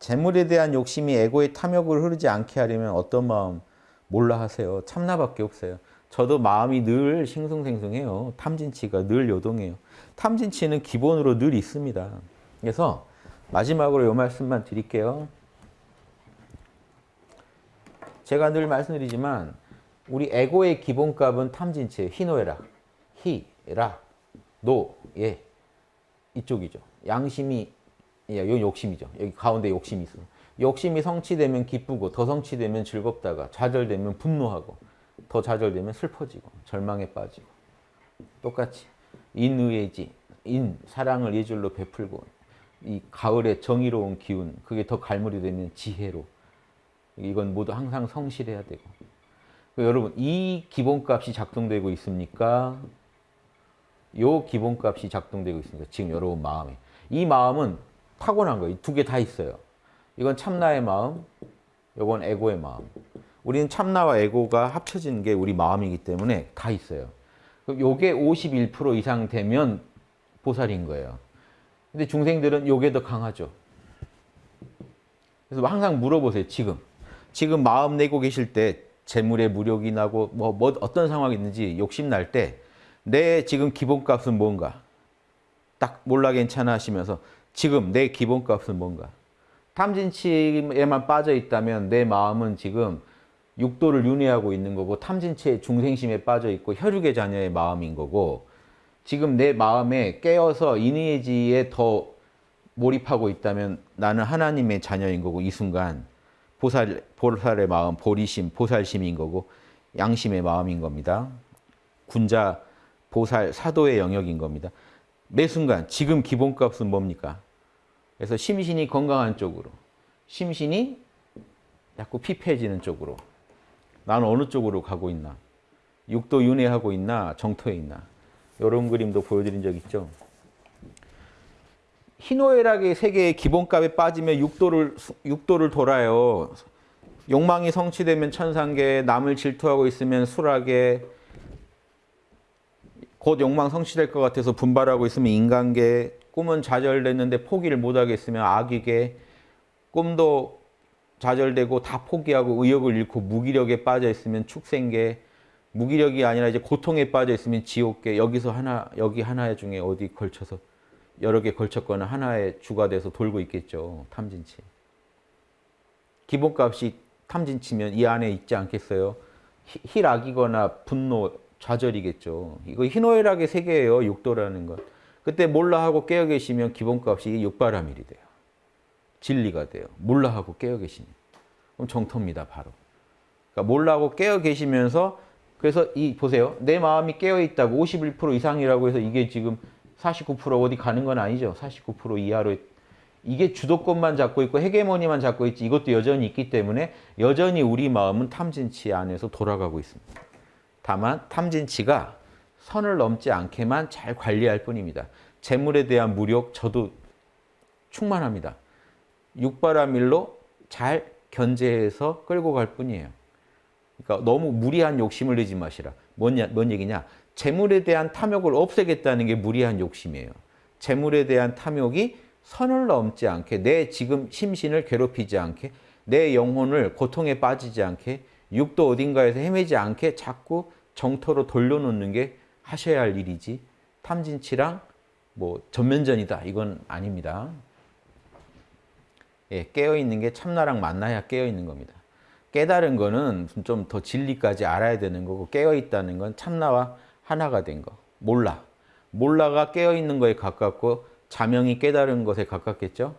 재물에 대한 욕심이 에고의 탐욕으로 흐르지 않게 하려면 어떤 마음 몰라 하세요. 참나밖에 없어요. 저도 마음이 늘 싱숭생숭해요. 탐진치가 늘 요동해요. 탐진치는 기본으로 늘 있습니다. 그래서 마지막으로 이 말씀만 드릴게요. 제가 늘 말씀드리지만 우리 에고의 기본값은 탐진치예요. 희노애락. 희, 락, 노, 예. 이쪽이죠. 양심이, 예, 요 욕심이죠. 여기 가운데 욕심이 있어. 욕심이 성취되면 기쁘고 더 성취되면 즐겁다가 좌절되면 분노하고 더 좌절되면 슬퍼지고 절망에 빠지고 똑같이 인의지 인 사랑을 예절로 베풀고 이 가을의 정의로운 기운 그게 더 갈무리 되면 지혜로 이건 모두 항상 성실해야 되고 여러분 이 기본값이 작동되고 있습니까? 요 기본값이 작동되고 있습니다. 지금 여러분 마음에 이 마음은 타고난 거예요. 두 개 다 있어요. 이건 참나의 마음, 이건 에고의 마음. 우리는 참나와 에고가 합쳐진 게 우리 마음이기 때문에 다 있어요. 요게 51% 이상 되면 보살인 거예요. 근데 중생들은 요게 더 강하죠. 그래서 항상 물어보세요. 지금. 지금 마음 내고 계실 때 재물에 무력이 나고 뭐, 뭐 어떤 상황이 있는지 욕심 날 때 내 지금 기본값은 뭔가 딱 몰라 괜찮아 하시면서 지금 내 기본값은 뭔가 탐진치에만 빠져 있다면 내 마음은 지금 육도를 윤회하고 있는 거고 탐진치의 중생심에 빠져 있고 혈육의 자녀의 마음인 거고 지금 내 마음에 깨어서 인의지에 더 몰입하고 있다면 나는 하나님의 자녀인 거고 이 순간 보살, 보살의 마음, 보리심, 보살심인 거고 양심의 마음인 겁니다. 군자, 보살, 사도의 영역인 겁니다. 매 순간 지금 기본값은 뭡니까? 그래서 심신이 건강한 쪽으로, 심신이 자꾸 피폐해지는 쪽으로 나는 어느 쪽으로 가고 있나? 육도 윤회하고 있나? 정토에 있나? 이런 그림도 보여드린 적 있죠. 희노애락의 세계의 기본값에 빠지면 육도를, 육도를 돌아요. 욕망이 성취되면 천상계, 남을 질투하고 있으면 수락계, 곧 욕망 성취될 것 같아서 분발하고 있으면 인간계, 꿈은 좌절됐는데 포기를 못하겠으면 악이계, 꿈도 좌절되고 다 포기하고 의욕을 잃고 무기력에 빠져 있으면 축생계, 무기력이 아니라 이제 고통에 빠져 있으면 지옥계, 여기서 하나, 여기 하나 중에 어디 걸쳐서 여러 개 걸쳤거나 하나의 주가 돼서 돌고 있겠죠. 탐진치. 기본값이 탐진치면 이 안에 있지 않겠어요? 희락이거나 분노, 좌절이겠죠. 이거 희노애락의 세계예요. 육도라는 것. 그때 몰라 하고 깨어 계시면 기본값이 육바라밀이 돼요. 진리가 돼요. 몰라 하고 깨어 계시면. 그럼 정토입니다. 바로. 그러니까 몰라 하고 깨어 계시면서 그래서 이 보세요. 내 마음이 깨어 있다고 51% 이상이라고 해서 이게 지금 49% 어디 가는 건 아니죠. 49% 이하로 이게 주도권만 잡고 있고 헤게모니만 잡고 있지 이것도 여전히 있기 때문에 여전히 우리 마음은 탐진치 안에서 돌아가고 있습니다. 다만 탐진치가 선을 넘지 않게만 잘 관리할 뿐입니다. 재물에 대한 무력 저도 충만합니다. 육바라밀로 잘 견제해서 끌고 갈 뿐이에요. 그러니까 너무 무리한 욕심을 내지 마시라. 뭐냐, 뭔 얘기냐? 재물에 대한 탐욕을 없애겠다는 게 무리한 욕심이에요. 재물에 대한 탐욕이 선을 넘지 않게 내 지금 심신을 괴롭히지 않게 내 영혼을 고통에 빠지지 않게 육도 어딘가에서 헤매지 않게 자꾸 정토로 돌려놓는 게 하셔야 할 일이지 탐진치랑 뭐 전면전이다 이건 아닙니다. 예, 깨어있는 게 참나랑 만나야 깨어있는 겁니다. 깨달은 거는 좀 더 진리까지 알아야 되는 거고 깨어있다는 건 참나와 하나가 된 거. 몰라. 몰라가 깨어있는 거에 가깝고 자명이 깨달은 것에 가깝겠죠?